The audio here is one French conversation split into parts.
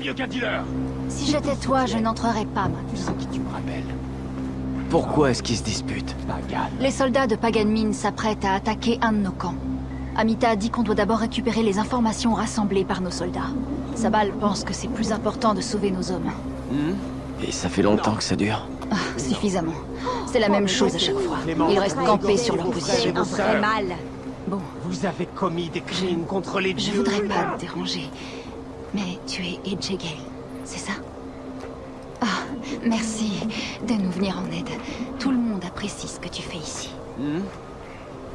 mieux qu'un dealer Si j'étais toi, je n'entrerais pas Tu maintenant. sais qui tu me rappelles Pourquoi est-ce qu'ils se disputent Pagan. Les soldats de Pagan Min s'apprêtent à attaquer un de nos camps. Amita a dit qu'on doit d'abord récupérer les informations rassemblées par nos soldats. Sabal pense que c'est plus important de sauver nos hommes. Et ça fait longtemps que ça dure Ah, suffisamment. C'est la même chose à chaque fois. Ils restent campés sur leur position. Un vrai mal. Bon, Vous avez commis des crimes contre les je dieux voudrais pas te déranger. Mais tu es Edgegale, c'est ça? Ah, merci de nous venir en aide. Tout le monde apprécie ce que tu fais ici.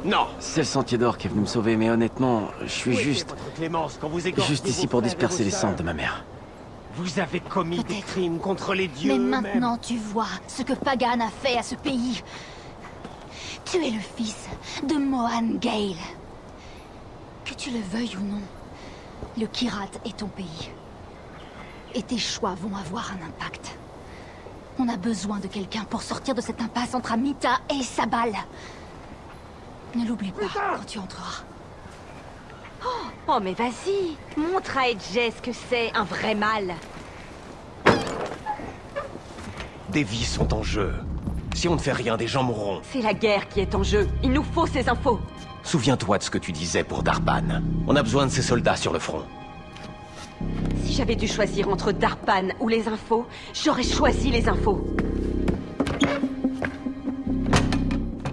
Non C'est le sentier d'or qui est venu me sauver, mais honnêtement, je suis juste... votre clémence quand vous égorgez Juste ici pour disperser les cendres de ma mère. Vous avez commis des crimes contre les dieux Mais maintenant tu vois ce que Pagan a fait à ce pays. Tu es le fils de Mohan Gale. Que tu le veuilles ou non, le Kirat est ton pays. Et tes choix vont avoir un impact. On a besoin de quelqu'un pour sortir de cette impasse entre Amita et Sabal. Ne l'oublie pas quand tu entreras. Oh mais vas-y, montre à Edge ce que c'est un vrai mal. Des vies sont en jeu. Si on ne fait rien, des gens mourront. C'est la guerre qui est en jeu. Il nous faut ces infos. Souviens-toi de ce que tu disais pour Darban. On a besoin de ces soldats sur le front. Si j'avais dû choisir entre Darpan ou les infos, j'aurais choisi les infos.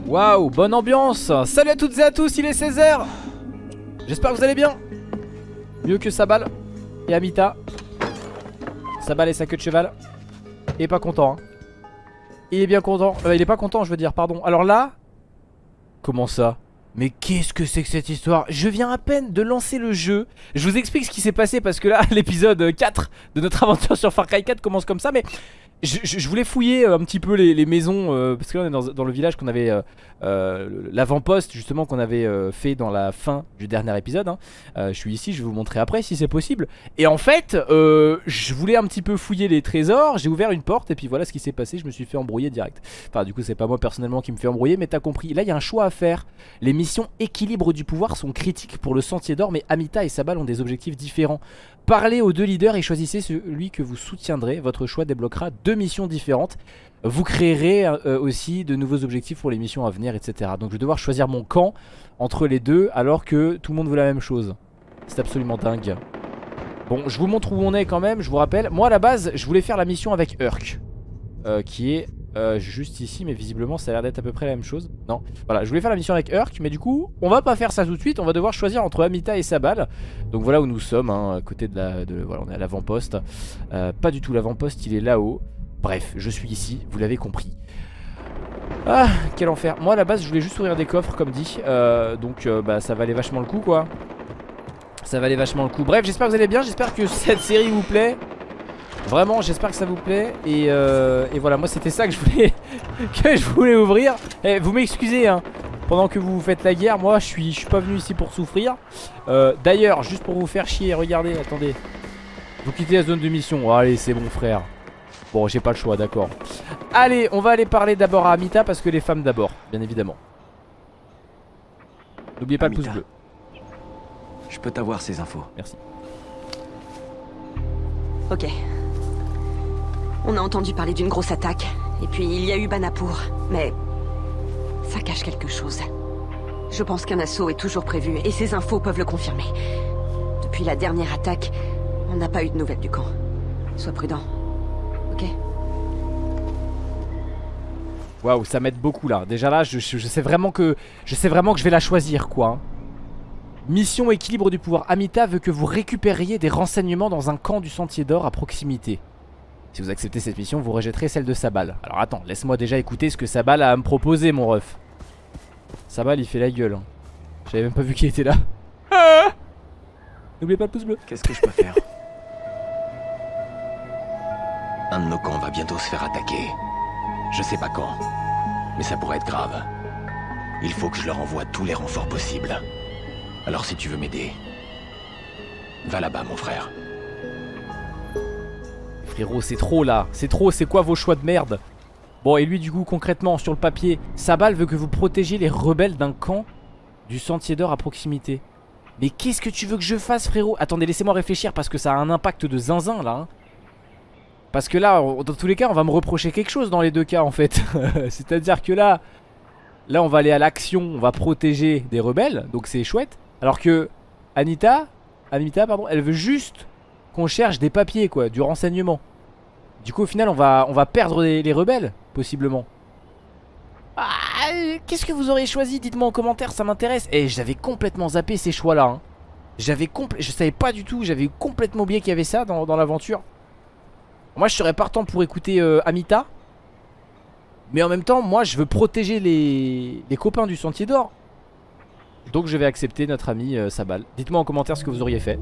Waouh, bonne ambiance Salut à toutes et à tous, il est 16h J'espère que vous allez bien Mieux que Sabal et Amita. Sabal et sa queue de cheval. Il est pas content, hein. Il est bien content. Euh, il est pas content, je veux dire, pardon. Alors là... Comment ça? Mais qu'est-ce que c'est que cette histoire? Je viens à peine de lancer le jeu. Je vous explique ce qui s'est passé parce que là, l'épisode 4 de notre aventure sur Far Cry 4 commence comme ça. Mais je, voulais fouiller euh, un petit peu les, maisons euh, parce que là on est dans, le village qu'on avait euh, l'avant-poste justement qu'on avait fait dans la fin du dernier épisode. hein. Je suis ici, je vais vous montrer après si c'est possible. Et en fait, je voulais un petit peu fouiller les trésors. J'ai ouvert une porte et puis voilà ce qui s'est passé. Je me suis fait embrouiller direct. Enfin, du coup, c'est pas moi personnellement qui me fait embrouiller, mais t'as compris. Là, il y a un choix à faire. Les missions équilibre du pouvoir sont critiques pour le Sentier d'Or, mais Amita et Sabal ont des objectifs différents. Parlez aux deux leaders et choisissez celui que vous soutiendrez. Votre choix débloquera deux missions différentes. Vous créerez euh, aussi de nouveaux objectifs pour les missions à venir, etc. Donc je vais devoir choisir mon camp entre les deux alors que tout le monde veut la même chose. C'est absolument dingue. Bon, je vous montre où on est quand même, je vous rappelle. Moi à la base, je voulais faire la mission avec Urk. euh, qui est euh, juste ici, mais visiblement ça a l'air d'être à peu près la même chose. Non, voilà, je voulais faire la mission avec Urk, mais du coup, on va pas faire ça tout de suite. On va devoir choisir entre Amita et Sabal. Donc voilà où nous sommes, hein, à côté de la. Voilà, on est à l'avant-poste. Euh, pas du tout l'avant-poste, il est là-haut. Bref, je suis ici, vous l'avez compris. Ah, quel enfer. Moi à la base, je voulais juste ouvrir des coffres, comme dit. Euh, donc bah, ça valait vachement le coup, quoi. Ça valait vachement le coup. Bref, j'espère que vous allez bien. J'espère que cette série vous plaît. Vraiment, j'espère que ça vous plaît. Et, euh, et voilà, moi c'était ça que je voulais que je voulais ouvrir. Eh, vous m'excusez, hein. Pendant que vous faites la guerre, moi je suis, je suis pas venu ici pour souffrir. Euh, D'ailleurs, juste pour vous faire chier, regardez, attendez. Vous quittez la zone de mission. Oh, allez, c'est bon, frère. Bon, j'ai pas le choix, d'accord. Allez, on va aller parler d'abord à Amita parce que les femmes d'abord, bien évidemment. N'oubliez pas le pouce bleu. Je peux t'avoir ces infos. Merci. Ok. On a entendu parler d'une grosse attaque. Et puis il y a eu Banapur. Mais ça cache quelque chose. Je pense qu'un assaut est toujours prévu et ces infos peuvent le confirmer. Depuis la dernière attaque, on n'a pas eu de nouvelles du camp. Sois prudent. Ok? Waouh, ça m'aide beaucoup là. Déjà là, je, je- sais vraiment que je sais vraiment que je vais la choisir quoi. Mission équilibre du pouvoir. Amita veut que vous récupériez des renseignements dans un camp du Sentier d'Or à proximité. Si vous acceptez cette mission, vous rejetterez celle de Sabal. Alors attends, laisse-moi déjà écouter ce que Sabal a à me proposer, mon ref. Sabal, il fait la gueule. hein. J'avais même pas vu qu'il était là. Ah N'oubliez pas le pouce bleu. Qu'est-ce que je peux faire? Un de nos camps va bientôt se faire attaquer. Je sais pas quand, mais ça pourrait être grave. Il faut que je leur envoie tous les renforts possibles. Alors si tu veux m'aider, va là-bas mon frère. Frérot, c'est trop là. C'est trop, c'est quoi vos choix de merde? Bon, et lui, du coup, concrètement, sur le papier, Sabal veut que vous protégiez les rebelles d'un camp du Sentier d'Or à proximité. Mais qu'est-ce que tu veux que je fasse frérot? Attendez laissez-moi réfléchir parce que ça a un impact de zinzin là hein. Parce que là dans tous les cas on va me reprocher quelque chose dans les deux cas en fait C'est à dire que là Là on va aller à l'action On va protéger des rebelles Donc c'est chouette Alors que Anita Anita pardon Elle veut juste qu'on cherche des papiers quoi Du renseignement Du coup au final on va, perdre les, les rebelles Possiblement ah, Qu'est-ce que vous auriez choisi? Dites-moi en commentaire, ça m'intéresse. Et j'avais complètement zappé ces choix-là. Hein. J'avais Je savais pas du tout, j'avais complètement oublié qu'il y avait ça dans, l'aventure. Moi, je serais partant pour écouter euh, Amita. Mais en même temps, moi, je veux protéger les, les copains du Sentier d'Or. Donc, je vais accepter notre amie euh, Sabal. Dites-moi en commentaire ce que vous auriez fait.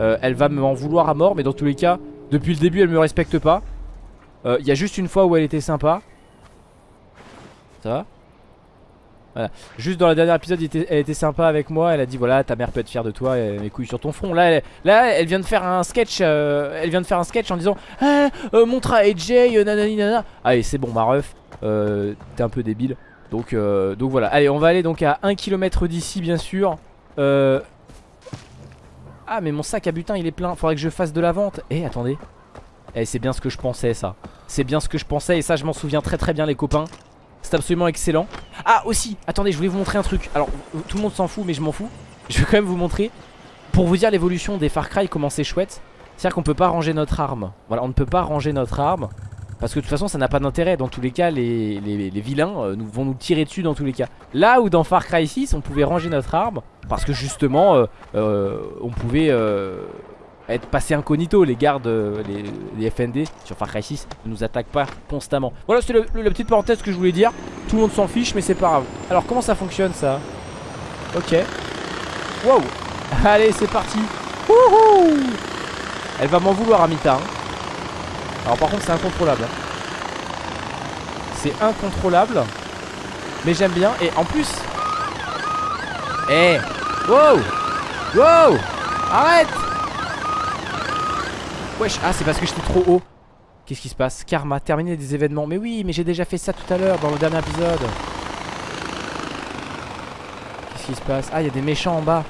Euh, elle va m'en vouloir à mort, mais dans tous les cas, depuis le début, elle me respecte pas. Il y a juste une fois où elle était sympa. Ça va? Voilà. Juste dans le dernier épisode elle était sympa avec moi Elle a dit voilà ta mère peut être fière de toi et mes couilles sur ton front Là elle, là, elle vient de faire un sketch euh, Elle vient de faire un sketch en disant ah, euh, Montre à AJ euh, nanani nanana Allez c'est bon ma ref T'es un peu débile donc, donc voilà. Allez on va aller donc à 1 km d'ici bien sûr. Ah mais mon sac à butin il est plein. Faudrait que je fasse de la vente. Eh attendez. Eh c'est bien ce que je pensais ça. C'est bien ce que je pensais et ça je m'en souviens très très bien les copains. C'est absolument excellent. Ah aussi, attendez je voulais vous montrer un truc. Alors tout le monde s'en fout mais je m'en fous. Je vais quand même vous montrer. Pour vous dire l'évolution des Far Cry comment c'est chouette C'est-à-dire qu'on peut pas ranger notre arme. Voilà on ne peut pas ranger notre arme Parce que de toute façon ça n'a pas d'intérêt Dans tous les cas les, vilains euh, vont nous tirer dessus dans tous les cas Là où dans Far Cry 6 on pouvait ranger notre arme Parce que justement euh, euh, on pouvait être passé incognito. Les gardes, euh, les, FND sur Far Cry 6 ne nous attaquent pas constamment. Voilà, c'était la petite parenthèse que je voulais dire. Tout le monde s'en fiche, mais c'est pas grave. Alors, comment ça fonctionne ça? Ok. Wow. Allez, c'est parti. Wouhou Elle va m'en vouloir, Amita. Hein. Alors, par contre, c'est incontrôlable. C'est incontrôlable. Mais j'aime bien. Et en plus. Eh Wow Wow Arrête Wesh, ah c'est parce que j'étais trop haut Qu'est-ce qui se passe? Karma, terminer des événements Mais oui, mais j'ai déjà fait ça tout à l'heure dans le dernier épisode Qu'est-ce qui se passe? Ah, il y a des méchants en bas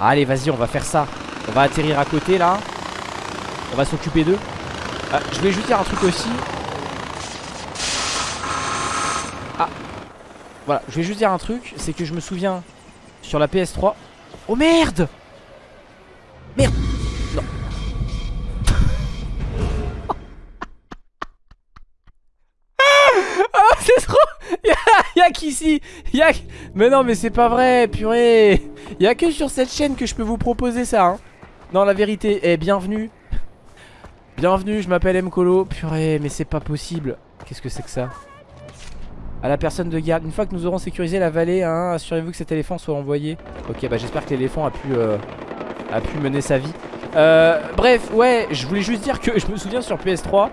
Allez, vas-y, on va faire ça On va atterrir à côté, là On va s'occuper d'eux ah, Je voulais juste dire un truc aussi. Ah. Voilà, je vais juste dire un truc C'est que je me souviens Sur la PS3 Oh merde! Merde! C'est trop! Y'a qu'ici Y'a Mais non mais c'est pas vrai purée! Y'a que sur cette chaîne que je peux vous proposer ça hein. Non la vérité Eh bienvenue Bienvenue je m'appelle Mkolo. Purée mais c'est pas possible. Qu'est-ce que c'est que ça à la personne de garde. Une fois que nous aurons sécurisé la vallée, hein, assurez-vous que cet éléphant soit envoyé. Ok, bah j'espère que l'éléphant a pu euh, a pu mener sa vie. Euh, bref, ouais, je voulais juste dire que je me souviens sur PS3,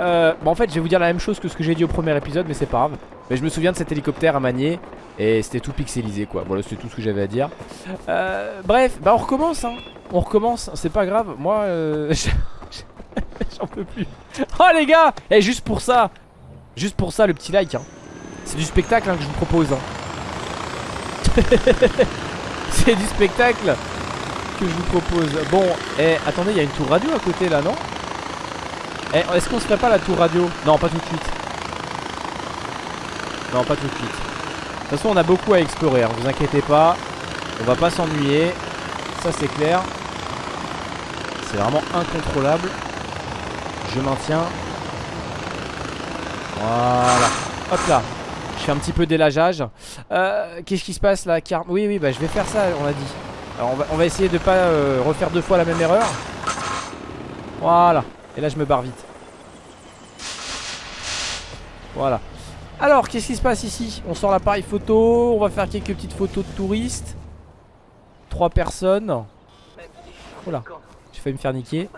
euh, bon en fait je vais vous dire la même chose que ce que j'ai dit au premier épisode mais c'est pas grave. Mais je me souviens de cet hélicoptère à manier Et c'était tout pixelisé quoi. Voilà c'est tout ce que j'avais à dire. Euh, Bref bah on recommence hein. On recommence c'est pas grave. Moi Oh les gars Et eh, juste pour ça Juste pour ça le petit like hein. C'est du spectacle hein, que je vous propose hein. C'est du spectacle que je vous propose Bon et eh, attendez il y a une tour radio à côté là non? Eh, est-ce qu'on se ferait pas la tour radio? Non, pas tout de suite. Non, pas tout de suite. De toute façon, on a beaucoup à explorer, vous inquiétez pas. On va pas s'ennuyer. Ça, c'est clair. C'est vraiment incontrôlable. Je maintiens. Voilà. Hop là. Je fais un petit peu d'élageage. Euh, Qu'est-ce qui se passe là Oui, oui, bah je vais faire ça, on a dit. Alors, on va, essayer de pas euh, refaire deux fois la même erreur. Voilà. Et là je me barre vite Voilà Alors qu'est-ce qui se passe ici? On sort l'appareil photo On va faire quelques petites photos de touristes Trois personnes J'ai failli me faire niquer.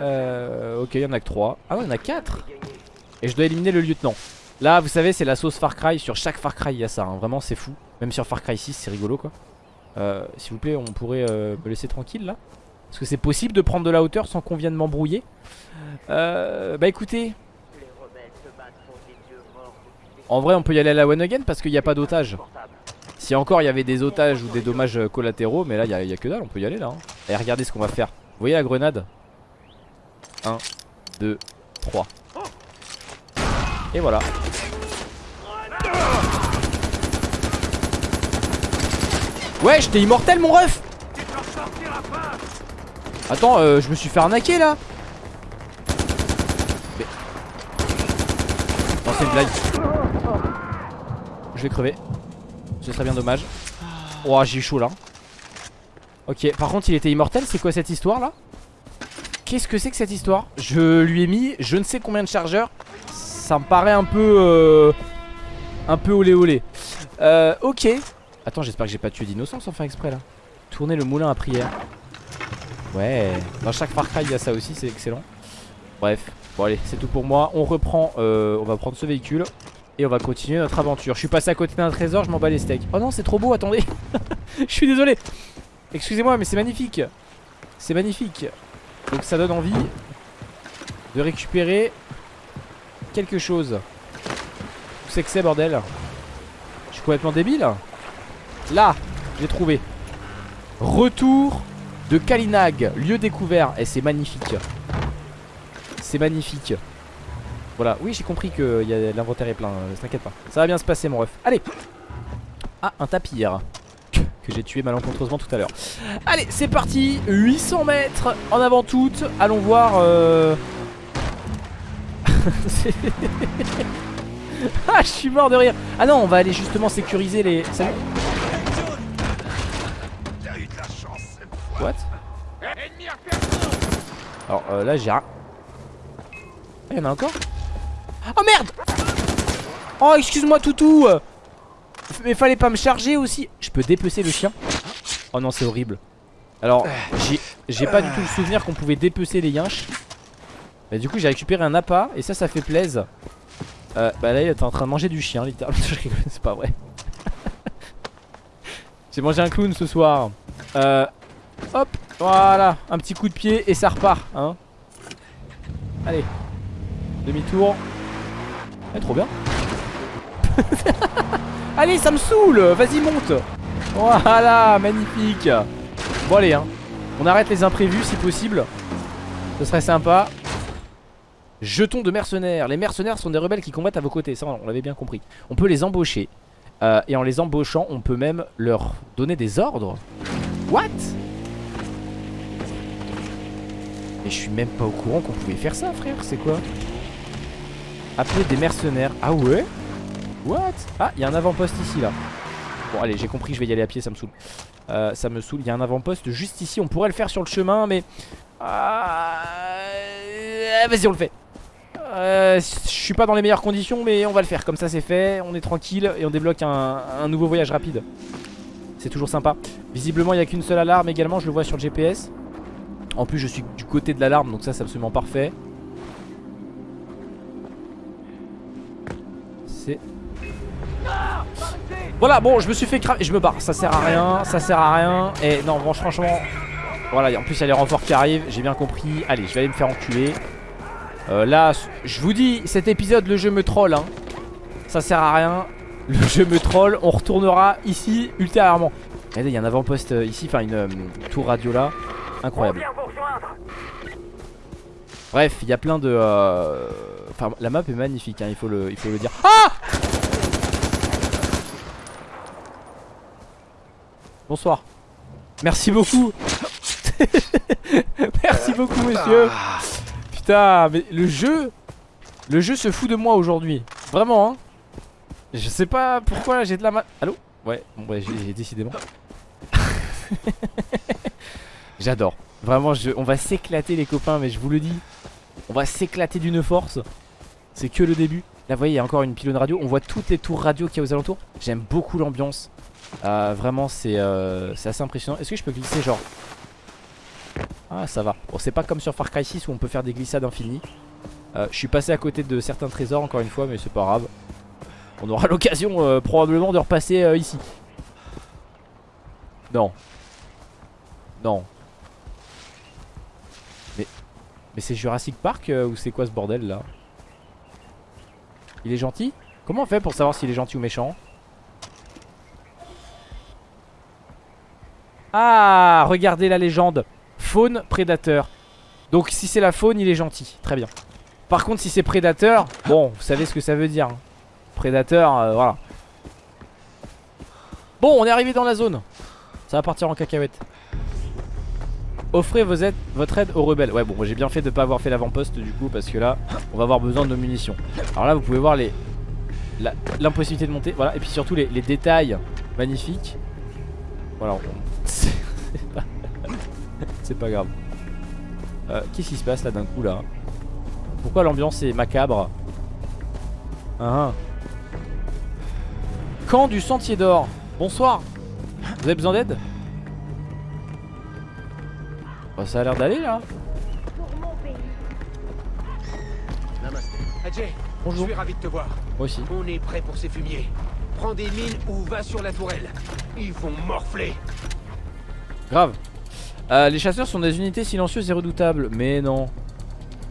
Euh, Ok il y en a que trois. Ah ouais il y en a quatre. Et je dois éliminer le lieutenant. Là vous savez c'est la sauce Far Cry. Sur chaque Far Cry il y a ça hein. Vraiment c'est fou. Même sur Far Cry 6 c'est rigolo quoi. Euh, S'il vous plaît on pourrait euh, me laisser tranquille là. Est-ce que c'est possible de prendre de la hauteur sans qu'on vienne m'embrouiller. Euh, Bah écoutez. En vrai on peut y aller à la one again parce qu'il n'y a pas d'otage Si encore il y avait des otages ou des dommages collatéraux, mais là il y, a que dalle, on peut y aller là. hein. Et regardez ce qu'on va faire. Voyez la grenade? 1, 2, 3. Et voilà. Ouais, j'étais immortel mon ref Attends, euh, je me suis fait arnaquer là. Non, c'est une blague. Je vais crever. Ce serait bien dommage. Oh, j'ai eu chaud là. Ok, par contre, il était immortel. C'est quoi cette histoire là? Qu'est-ce que c'est que cette histoire? Je lui ai mis je ne sais combien de chargeurs. Ça me paraît un peu. Euh, un peu olé olé. Euh, ok. Attends, j'espère que j'ai pas tué d'innocents sans faire exprès là. Tourner le moulin à prière. Ouais. Dans chaque Far Cry, il y a ça aussi, c'est excellent. Bref. Bon, allez, c'est tout pour moi. On reprend. euh, on va prendre ce véhicule. Et on va continuer notre aventure. Je suis passé à côté d'un trésor, je m'en bats les steaks. Oh non, c'est trop beau, attendez. Je suis désolé. Excusez-moi, mais c'est magnifique. C'est magnifique. Donc ça donne envie de récupérer quelque chose. Où c'est que c'est, bordel? Je suis complètement débile. Là, j'ai trouvé. Retour de Kalinag, lieu découvert. Et c'est magnifique. C'est magnifique. Voilà, oui j'ai compris que a- l'inventaire est plein, euh, t'inquiète pas. Ça va bien se passer mon ref. Allez Ah, un tapir que j'ai tué malencontreusement tout à l'heure. Allez, c'est parti 800 mètres en avant toute. Allons voir... Euh... Ah, je suis mort de rire. Ah non, on va aller justement sécuriser les... Salut What? Alors euh, là j'ai un... Ah, y'en a encore? Oh merde Oh excuse-moi toutou Mais fallait pas me charger aussi. Je peux dépecer le chien. Oh non c'est horrible. Alors j'ai- pas du tout le souvenir qu'on pouvait dépecer les yinches. Mais du coup j'ai récupéré un appât Et ça ça fait plaise. Euh, Bah là il est en train de manger du chien littéralement. C'est pas vrai. J'ai mangé un clown ce soir. Euh, Hop Voilà Un petit coup de pied et ça repart hein. Allez Demi-tour. Eh, trop bien Allez ça me saoule. Vas-y monte. Voilà magnifique. Bon allez hein. On arrête les imprévus si possible. Ce serait sympa. Jetons de mercenaires. Les mercenaires sont des rebelles qui combattent à vos côtés. Ça on l'avait bien compris. On peut les embaucher. Euh, Et en les embauchant on peut même leur donner des ordres. What? Mais je suis même pas au courant qu'on pouvait faire ça frère. C'est quoi? Appeler des mercenaires. Ah ouais? Ah il y a un avant-poste ici là. Bon allez j'ai compris je vais y aller à pied ça me saoule. Euh, Ça me saoule il y a un avant-poste juste ici On pourrait le faire sur le chemin mais Ah, Vas-y on le fait. Euh, Je suis pas dans les meilleures conditions mais on va le faire Comme ça c'est fait on est tranquille Et on débloque un, un nouveau voyage rapide. C'est toujours sympa. Visiblement il n'y a qu'une seule alarme également Je le vois sur le GPS En plus je suis du côté de l'alarme Donc ça c'est absolument parfait voilà, bon, je me suis fait cramer. Je me barre. Ça sert à rien. Ça sert à rien. Et non, franchement. Voilà, en plus, il y a les renforts qui arrivent. J'ai bien compris. Allez, je vais aller me faire enculer. Euh, là, je vous dis, cet épisode, le jeu me troll. Hein. Ça sert à rien. Le jeu me troll. On retournera ici ultérieurement. Regardez, il y a un avant-poste euh, ici. Enfin, une euh, tour radio là. Incroyable. Bref, il y a plein de. Enfin, la map est magnifique. Hein, il, faut le, il faut le dire. Ah Bonsoir. Merci beaucoup. Merci beaucoup, monsieur. Putain, mais le jeu. Le jeu se fout de moi aujourd'hui. Vraiment, hein. Je sais pas pourquoi j'ai de la mal. Allô? Ouais, bon, ouais, j'ai décidément. J'adore. Vraiment, on va s'éclater, les copains, mais je vous le dis. On va s'éclater d'une force. C'est que le début. Là, vous voyez, il y a encore une pylône radio. On voit toutes les tours radio qu'il y a aux alentours. J'aime beaucoup l'ambiance. Euh, vraiment c'est euh, assez impressionnant. Est-ce que je peux glisser genre? Ah ça va. Bon c'est pas comme sur Far Cry 6 où on peut faire des glissades infinies. Euh, Je suis passé à côté de certains trésors encore une fois mais c'est pas grave. On aura l'occasion euh, probablement de repasser euh, ici. Non. Non. Mais Mais c'est Jurassic Park ou c'est quoi ce bordel là? Il est gentil? Comment on fait pour savoir s'il est gentil ou méchant? Ah, regardez la légende. Faune, prédateur. Donc si c'est la faune, il est gentil. Très bien. Par contre, si c'est prédateur, bon, vous savez ce que ça veut dire. hein. Prédateur, euh, voilà. Bon, on est arrivé dans la zone. Ça va partir en cacahuète. Offrez votre aide aux rebelles. Ouais, bon, j'ai bien fait de pas avoir fait l'avant-poste du coup, parce que là, on va avoir besoin de nos munitions. Alors là, vous pouvez voir l'impossibilité de monter. Voilà, et puis surtout les, détails magnifiques. Voilà, on-. C'est pas grave. Euh, Qu'est-ce qui se passe là d'un coup là Pourquoi l'ambiance est macabre Ah, ah. Camp du Sentier d'Or. Bonsoir. Vous avez besoin d'aide Bah, Ça a l'air d'aller là. Ajay, Bonjour. je suis ravi de te voir. Moi aussi. On est prêt pour ces fumiers. Prends des mines ou va sur la tourelle. Ils vont morfler. Grave. Euh, les chasseurs sont des unités silencieuses et redoutables. Mais non.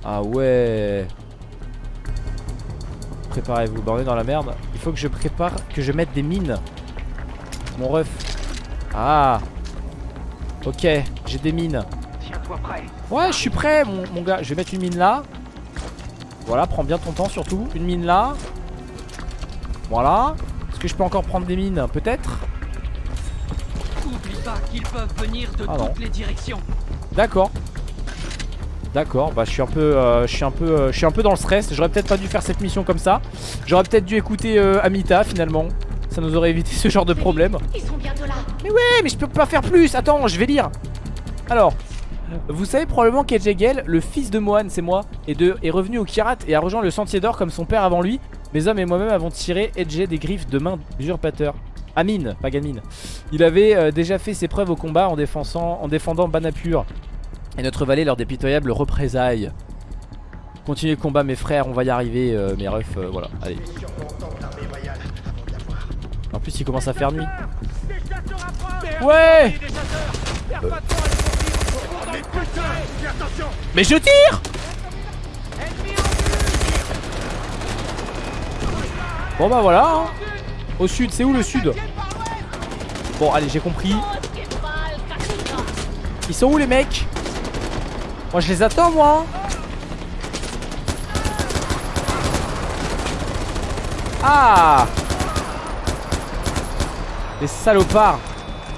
Ah ouais. Préparez-vous. Bah on est dans la merde. Il faut que je prépare, que je mette des mines. Mon ref. Ah. Ok, j'ai des mines. Prêt. Ouais, je suis prêt, mon, mon gars. Je vais mettre une mine là. Voilà, prends bien ton temps surtout. Une mine là. Voilà. Est-ce que je peux encore prendre des mines? Peut-être. Oublie pas qu'ils peuvent venir de Ah non. toutes les directions. D'accord. D'accord, bah je suis un peu euh, je suis un peu euh, je suis un peu dans le stress. J'aurais peut-être pas dû faire cette mission comme ça. J'aurais peut-être dû écouter euh, Amita finalement. Ça nous aurait évité ce genre de problème. Ils sont bientôt là. Mais ouais, mais je peux pas faire plus. Attends, je vais lire. Alors, vous savez probablement qu'Edjegel, le fils de Mohan, c'est moi, est, de, est revenu au Kirat et a rejoint le Sentier d'Or comme son père avant lui. Mes hommes et moi-même avons tiré Edge des griffes de main d'usurpateur. Amin, pas Gamine. Il avait euh, déjà fait ses preuves au combat en défendant, en défendant Banapur et notre vallée lors des pitoyables représailles. Continuez le combat mes frères, on va y arriver euh, mes refs, euh, voilà, allez. En plus il commence à faire nuit. Ouais Mais je tire Bon bah voilà hein. Au sud, c'est où le sud Bon allez j'ai compris. Ils sont où les mecs Moi je les attends moi Ah Les salopards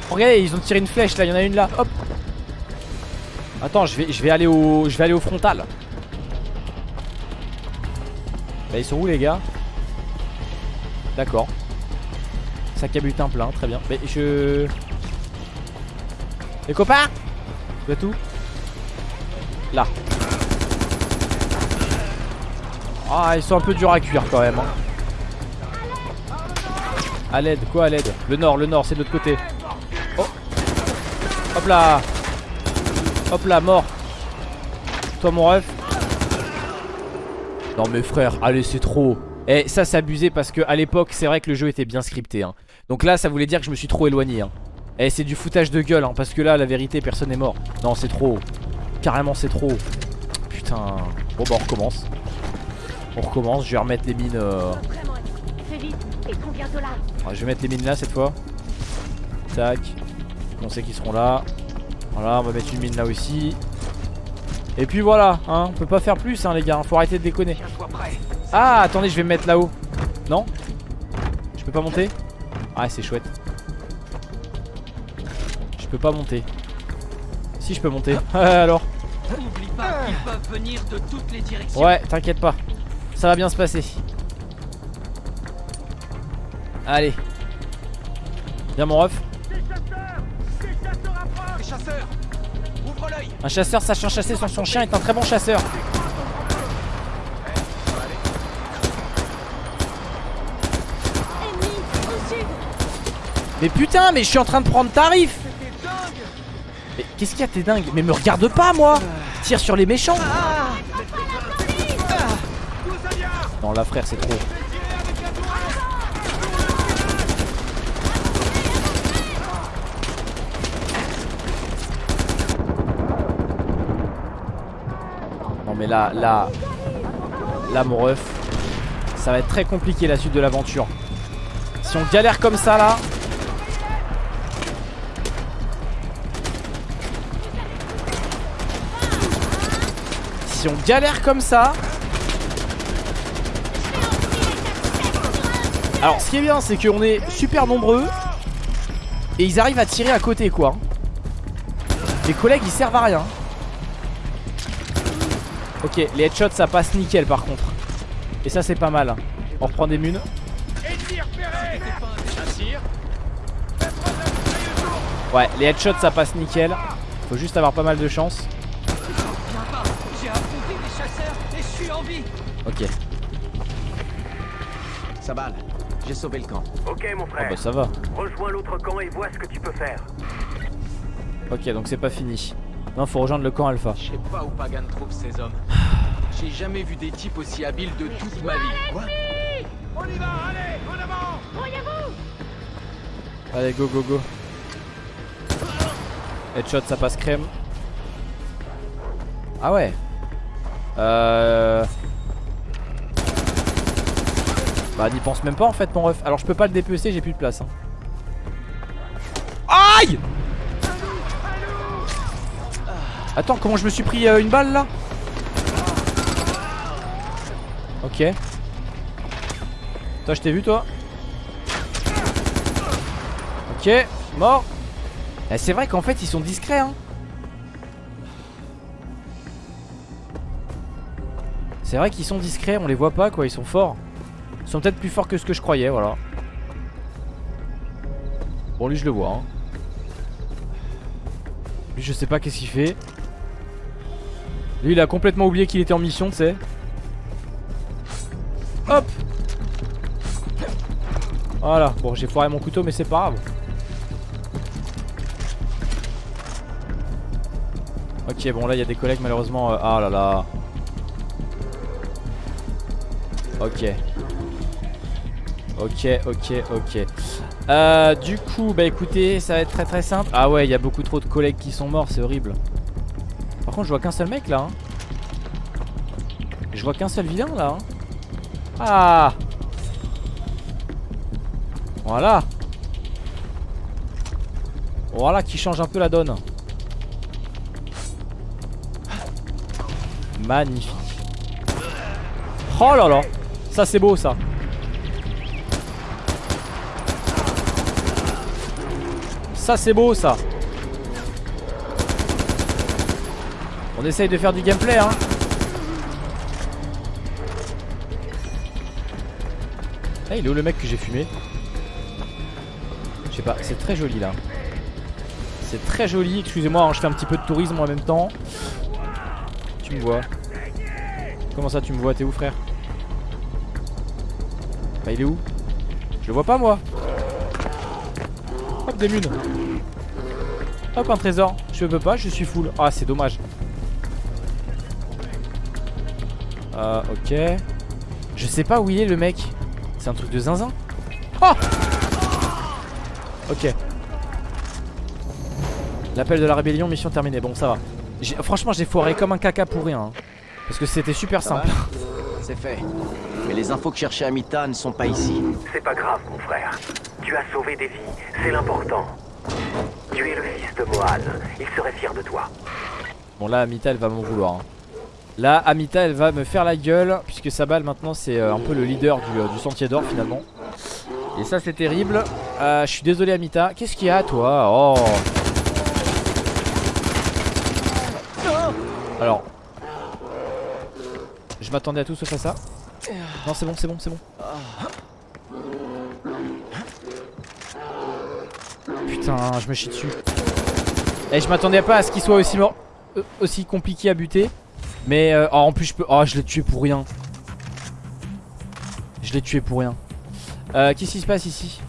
Regardez ils ont tiré une flèche là, il y en a une là, hop. Attends je vais, je vais aller au. Je vais aller au frontal. Bah ils sont où les gars? D'accord Sac à butin plein, très bien. Mais je... Les copains Vous êtes Là. Ah ils sont un peu durs à cuire quand même hein. À l'aide, quoi à l'aide Le nord, le nord, c'est de l'autre côté. Oh. Hop là. Hop là, mort. Toi mon ref. Non mais frère, allez c'est trop. Et ça c'est parce que à l'époque c'est vrai que le jeu était bien scripté hein. Donc là ça voulait dire que je me suis trop éloigné hein. Et c'est du foutage de gueule hein, parce que là la vérité personne n'est mort. Non c'est trop Carrément c'est trop Putain. Bon bah on recommence. On recommence, je vais remettre les mines euh, Je vais mettre les mines là cette fois. Tac. On sait qu'ils seront là. Voilà on va mettre une mine là aussi. Et puis voilà hein, On peut pas faire plus hein les gars Faut arrêter de déconner. Ah attendez je vais me mettre là-haut. Non? Je peux pas monter? Ah c'est chouette. Je peux pas monter. Si je peux monter. Alors. Oublie pas qu'ils peuvent venir de toutes les directions. Ouais t'inquiète pas. Ça va bien se passer. Allez. Viens mon ref. Un chasseur sachant chasser sans son chien est un très bon chasseur Ennemis, au sud. Mais putain mais je suis en train de prendre tarif. Mais qu'est-ce qu'il y a t'es dingue? Mais me regarde pas moi. Tire sur les méchants. Non là frère c'est trop. Non mais là là Là mon ref Ça va être très compliqué la suite de l'aventure. Si on galère comme ça là si on galère comme ça... Alors ce qui est bien c'est qu'on est super nombreux. Et ils arrivent à tirer à côté quoi. Les collègues ils servent à rien. Ok les headshots ça passe nickel par contre. Et ça c'est pas mal. On reprend des munes. Ouais les headshots ça passe nickel. Faut juste avoir pas mal de chance J'ai affronté des chasseurs et Ok. Sabal, j'ai sauvé le camp. Ok mon Ah frère, bah ça va. Rejoins l'autre camp et vois ce que tu peux faire. Ok donc c'est pas fini. Non faut rejoindre le camp alpha. Je sais pas où Pagan trouve ces hommes. J'ai jamais vu des types aussi habiles de toute ma vie. Quoi On y va, allez, en avant. Allez go go go. Headshot ça passe crème. Ah ouais Euh... Bah n'y pense même pas en fait mon ref. Alors je peux pas le dépecer j'ai plus de place hein. Aïe! Attends comment je me suis pris euh, une balle là? Ok. Toi je t'ai vu toi? Ok mort. Eh, C'est vrai qu'en fait ils sont discrets hein C'est vrai qu'ils sont discrets on les voit pas quoi ils sont forts. Ils sont peut-être plus forts que ce que je croyais voilà. Bon lui je le vois hein. Lui je sais pas qu'est-ce qu'il fait. Lui il a complètement oublié qu'il était en mission tu sais. Hop! Voilà. Bon j'ai foiré mon couteau mais c'est pas grave. Ok bon là il y a des collègues malheureusement euh, Ah là là Ok. Ok ok ok. Euh, Du coup bah écoutez ça va être très très simple. Ah ouais il y a beaucoup trop de collègues qui sont morts c'est horrible. Par contre je vois qu'un seul mec là hein. Je vois qu'un seul vilain là hein. Ah. Voilà. Voilà qui change un peu la donne. Magnifique. Oh là là Ça c'est beau ça. Ça c'est beau ça. On essaye de faire du gameplay hein. Ah il est où le mec que j'ai fumé? Je sais pas c'est très joli là. C'est très joli Excusez-moi hein, je fais un petit peu de tourisme en même temps. Tu me vois. Comment ça tu me vois? T'es où frère? Il est où? Je le vois pas moi. Hop des munes Hop un trésor. Je peux pas je suis full. Ah c'est dommage. Euh ok. Je sais pas où il est le mec. C'est un truc de zinzin. Oh Ok. L'appel de la rébellion mission terminée. Bon ça va. Franchement j'ai foiré comme un caca pour rien hein. Parce que c'était super simple. C'est fait. Mais les infos que cherchait Amita ne sont pas ici. C'est pas grave mon frère. Tu as sauvé des vies, c'est l'important. Tu es le fils de Mohan, il serait fier de toi. Bon là Amita elle va m'en vouloir hein. Là Amita elle va me faire la gueule Puisque sa balle maintenant c'est euh, un peu le leader du, euh, du sentier d'or finalement Et ça c'est terrible Euh, Je suis désolé Amita Qu'est-ce qu'il y a toi? Oh Alors Je m'attendais à tout sauf à ça Non c'est bon c'est bon c'est bon. Putain je me chie dessus. Et je m'attendais pas à ce qu'il soit aussi mort euh, Aussi compliqué à buter. Mais euh, oh, en plus je peux Oh je l'ai tué pour rien. Je l'ai tué pour rien. Euh, Qu'est-ce qui se passe ici?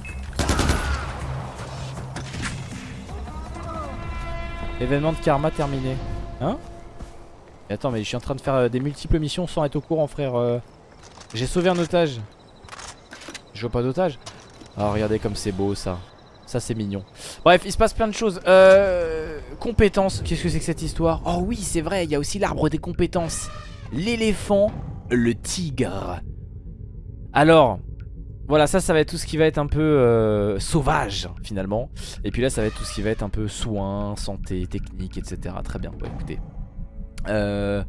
Événement de karma terminé. Hein? Attends mais je suis en train de faire des multiples missions sans être au courant frère. J'ai sauvé un otage. Je vois pas d'otage. Oh regardez comme c'est beau ça. Ça c'est mignon. Bref il se passe plein de choses. Euh, Compétences. Qu'est-ce que c'est que cette histoire? Oh oui c'est vrai il y a aussi l'arbre des compétences. L'éléphant Le tigre. Alors Voilà ça ça va être tout ce qui va être un peu euh, Sauvage finalement. Et puis là ça va être tout ce qui va être un peu soins Santé, technique etc Très bien. Écoutez. Euh,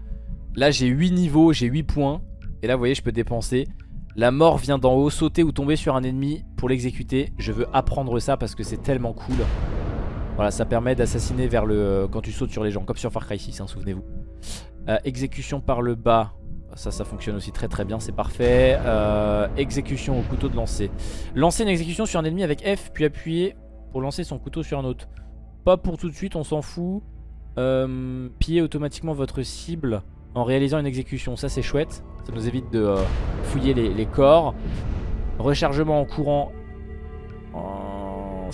Là j'ai 8 niveaux, j'ai 8 points. Et là vous voyez je peux dépenser. La mort vient d'en haut, sauter ou tomber sur un ennemi pour l'exécuter. Je veux apprendre ça parce que c'est tellement cool. Voilà, ça permet d'assassiner vers le... euh, quand tu sautes sur les gens, comme sur Far Cry 6, hein, souvenez-vous. Euh, exécution par le bas. Ça, ça fonctionne aussi très très bien, c'est parfait. Euh, exécution au couteau de lancer. Lancer une exécution sur un ennemi avec F, puis appuyer pour lancer son couteau sur un autre. Pas pour tout de suite, on s'en fout. Piller automatiquement votre cible en réalisant une exécution. Ça, c'est chouette. Ça nous évite de euh, fouiller les, corps. Rechargement en courant. En...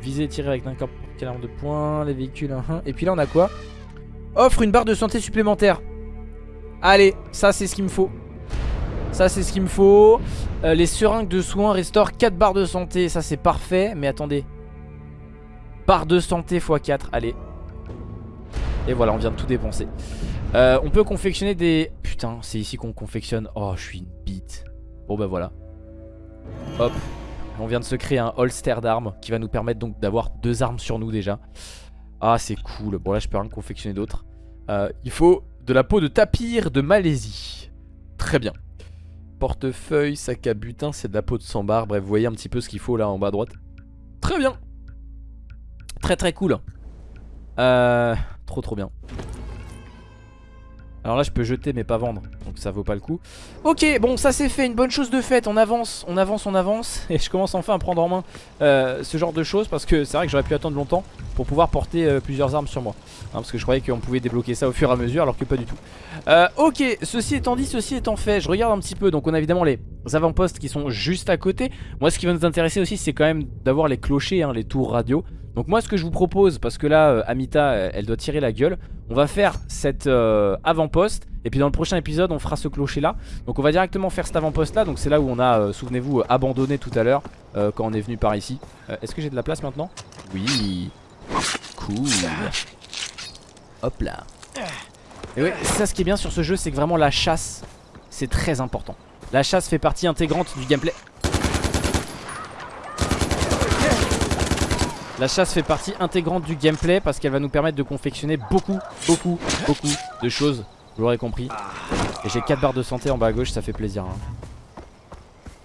Viser et tirer avec n'importe quelle arme de poing. Les véhicules. Et puis là, on a quoi? Offre une barre de santé supplémentaire. Allez, ça c'est ce qu'il me faut. Ça c'est ce qu'il me faut. Euh, les seringues de soins restaurent 4 barres de santé. Ça c'est parfait. Mais attendez. Barre de santé x 4. Allez. Et voilà, on vient de tout dépenser. Euh, on peut confectionner des... Putain, c'est ici qu'on confectionne. Oh, je suis une bite. Bon bah voilà. Hop. On vient de se créer un holster d'armes qui va nous permettre donc d'avoir deux armes sur nous déjà. Ah, c'est cool. Bon là, je peux rien confectionner d'autre. Euh, il faut de la peau de tapir de Malaisie. Très bien. Portefeuille, sac à butin, c'est de la peau de sambar. Bref, vous voyez un petit peu ce qu'il faut là en bas à droite. Très bien. Très très cool. Euh, trop trop bien. Alors là je peux jeter mais pas vendre Donc ça vaut pas le coup. Ok bon ça c'est fait une bonne chose de faite On avance on avance on avance Et je commence enfin à prendre en main euh, ce genre de choses Parce que c'est vrai que j'aurais pu attendre longtemps Pour pouvoir porter euh, plusieurs armes sur moi hein, Parce que je croyais qu'on pouvait débloquer ça au fur et à mesure Alors que pas du tout. Euh, Ok ceci étant dit ceci étant fait Je regarde un petit peu donc on a évidemment les avant-postes qui sont juste à côté. Moi ce qui va nous intéresser aussi c'est quand même d'avoir les clochers hein, Les tours radio donc moi ce que je vous propose, parce que là euh, Amita euh, elle doit tirer la gueule On va faire cet euh, avant-poste Et puis dans le prochain épisode on fera ce clocher là Donc on va directement faire cet avant-poste là Donc c'est là où on a, souvenez-vous, abandonné tout à l'heure Quand on est venu par ici. Est-ce que j'ai de la place maintenant? Oui. Cool. Hop là. Et ouais, ça ce qui est bien sur ce jeu c'est que vraiment la chasse C'est très important. La chasse fait partie intégrante du gameplay La chasse fait partie intégrante du gameplay parce qu'elle va nous permettre de confectionner beaucoup, beaucoup, beaucoup de choses. Vous l'aurez compris. Et j'ai 4 barres de santé en bas à gauche, ça fait plaisir. hein.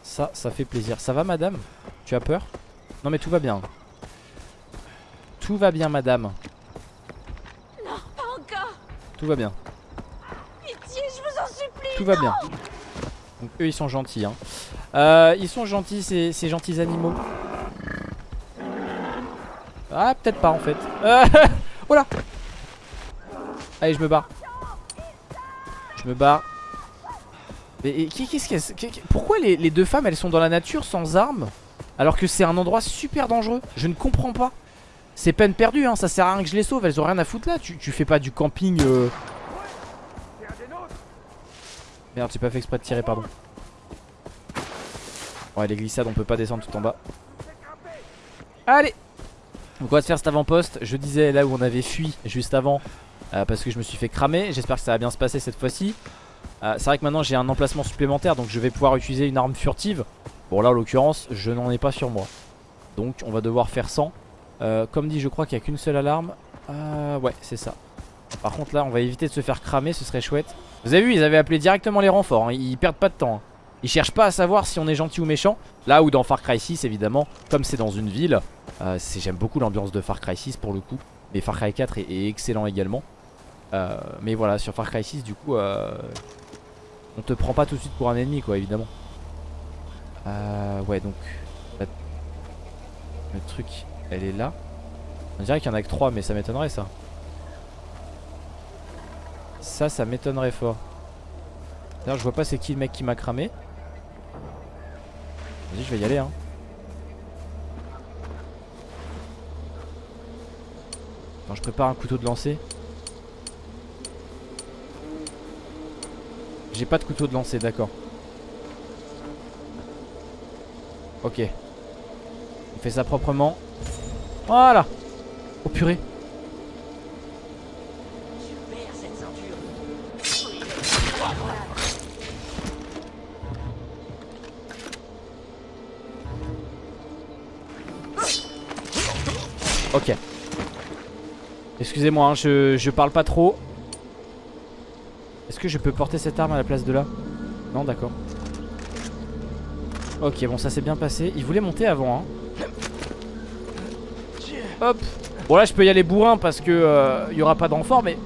Ça, ça fait plaisir. Ça va madame? Tu as peur? Non mais tout va bien. Tout va bien madame. Non, pas encore Tout va bien. Pitié, je vous en supplie Tout va bien. Donc eux ils sont gentils. Hein. Euh, ils sont gentils ces, ces gentils animaux. Ah peut-être pas en fait. Euh, oh là Allez je me barre. Je me barre. Mais qu'est-ce qu'elles- qu'est- qu'est- Pourquoi les, les deux femmes elles sont dans la nature sans armes alors que c'est un endroit super dangereux? Je ne comprends pas. C'est peine perdue hein, ça sert à rien que je les sauve, elles ont rien à foutre là. Tu, tu fais pas du camping. euh, Merde, j'ai pas fait exprès de tirer, pardon. Ouais, les glissades, on peut pas descendre tout en bas. Allez Donc on va se faire cet avant-poste. Je disais là où on avait fui juste avant. euh, parce que je me suis fait cramer. J'espère que ça va bien se passer cette fois-ci. Euh, C'est vrai que maintenant j'ai un emplacement supplémentaire. Donc je vais pouvoir utiliser une arme furtive. Bon là en l'occurrence, je n'en ai pas sur moi. Donc on va devoir faire 100. Euh, comme dit, je crois qu'il n'y a qu'une seule alarme. Ouais, c'est ça. Par contre là, on va éviter de se faire cramer. Ce serait chouette. Vous avez vu, ils avaient appelé directement les renforts. hein. Ils perdent pas de temps. hein. Ils cherchent pas à savoir si on est gentil ou méchant. Là où dans Far Cry 6, évidemment, comme c'est dans une ville, j'aime beaucoup l'ambiance de Far Cry 6 pour le coup. Mais Far Cry 4 est, excellent également. Euh, mais voilà, sur Far Cry 6, du coup, euh, on te prend pas tout de suite pour un ennemi, quoi, évidemment. Euh, ouais, donc, le truc, elle est là. On dirait qu'il y en a que 3, mais ça m'étonnerait ça. Ça, ça m'étonnerait fort. D'ailleurs, je vois pas c'est qui le mec qui m'a cramé. Vas-y, je vais y aller, hein. Je prépare un couteau de lancer. J'ai pas de couteau de lancer, d'accord. Ok. On fait ça proprement. Voilà. Oh purée. Ok. Excusez-moi, hein, je, je parle pas trop. Est-ce que je peux porter cette arme à la place de là? Non, d'accord. Ok, bon, ça s'est bien passé. Il voulait monter avant, hein. Hop Bon, là, je peux y aller bourrin parce que euh, il y aura pas de renfort, mais...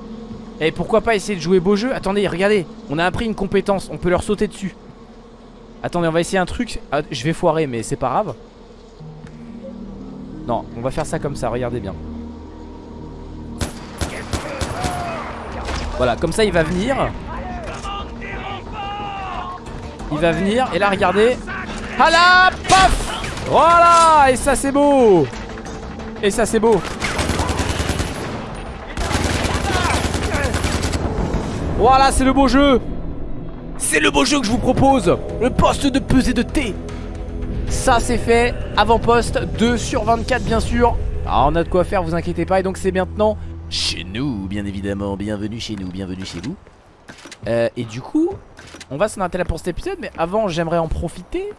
Et pourquoi pas essayer de jouer beau jeu? Attendez, regardez, on a appris une compétence, on peut leur sauter dessus. Attendez, on va essayer un truc. Ah, je vais foirer, mais c'est pas grave. Non, on va faire ça comme ça, regardez bien. Voilà, comme ça il va venir. Il va venir, et là regardez. Ah là, paf! Voilà, et ça c'est beau. Et ça c'est beau. Voilà, c'est le beau jeu. C'est le beau jeu que je vous propose. Le poste de pesée de thé Ça c'est fait, avant-poste 2 sur 24 bien sûr. Alors on a de quoi faire, vous inquiétez pas. Et donc c'est maintenant chez nous, bien évidemment Bienvenue chez nous, bienvenue chez vous euh, Et du coup, on va s'en arrêter là pour cet épisode Mais avant j'aimerais en profiter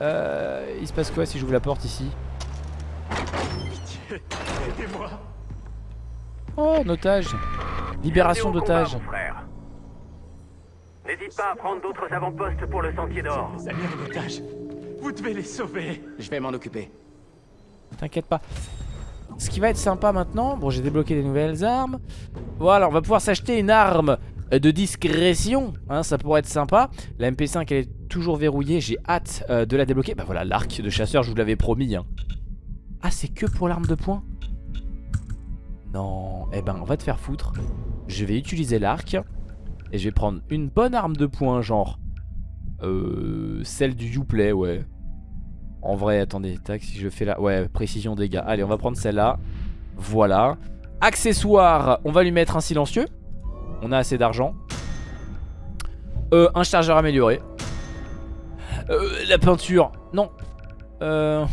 euh, Il se passe quoi si j'ouvre la porte ici? Oh, un otage Libération frère. N'hésite pas à prendre d'autres avant-postes pour le sentier d'or. Les amis en otage. Vous devez les sauver. Je vais m'en occuper. T'inquiète pas. Ce qui va être sympa maintenant, bon j'ai débloqué des nouvelles armes. Voilà, on va pouvoir s'acheter une arme de discrétion. Hein, ça pourrait être sympa. La MP5 elle est toujours verrouillée, j'ai hâte euh, de la débloquer. Bah voilà, l'arc de chasseur, je vous l'avais promis. hein. Ah, c'est que pour l'arme de poing? Non, eh ben on va te faire foutre. Je vais utiliser l'arc. Et je vais prendre une bonne arme de poing, genre... Euh, celle du Uplay, ouais. En vrai, attendez, tac, si je fais là... Ouais, précision dégâts. Allez, on va prendre celle-là. Voilà. Accessoire, on va lui mettre un silencieux. On a assez d'argent. Euh, un chargeur amélioré. Euh, la peinture. Non. Euh,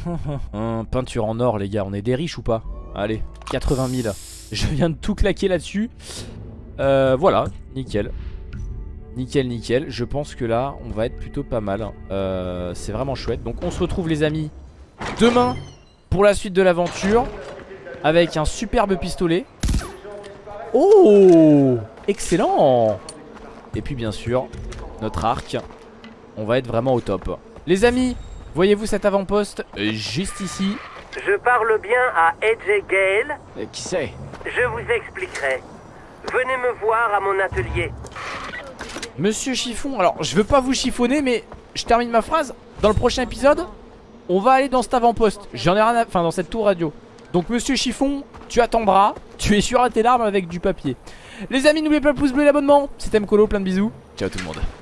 peinture en or, les gars. On est des riches ou pas? Allez, 80 000. Je viens de tout claquer là-dessus. Voilà, nickel. Nickel, nickel. Je pense que là, on va être plutôt pas mal. Euh, C'est vraiment chouette. Donc, on se retrouve, les amis, demain pour la suite de l'aventure. Avec un superbe pistolet. Oh Excellent Et puis, bien sûr, notre arc. On va être vraiment au top. Les amis, voyez-vous cet avant-poste? Juste ici Je parle bien à AJ Gale. Euh, qui c'est? Je vous expliquerai. Venez me voir à mon atelier. Monsieur Chiffon, alors je veux pas vous chiffonner mais je termine ma phrase. Dans le prochain épisode On va aller dans cet avant-poste. J'en ai rien à... Enfin dans cette tour radio. Donc monsieur Chiffon, tu attendras. Tu es sur à tes larmes avec du papier. Les amis n'oubliez pas le pouce bleu et l'abonnement. C'était Mkolo, plein de bisous. Ciao tout le monde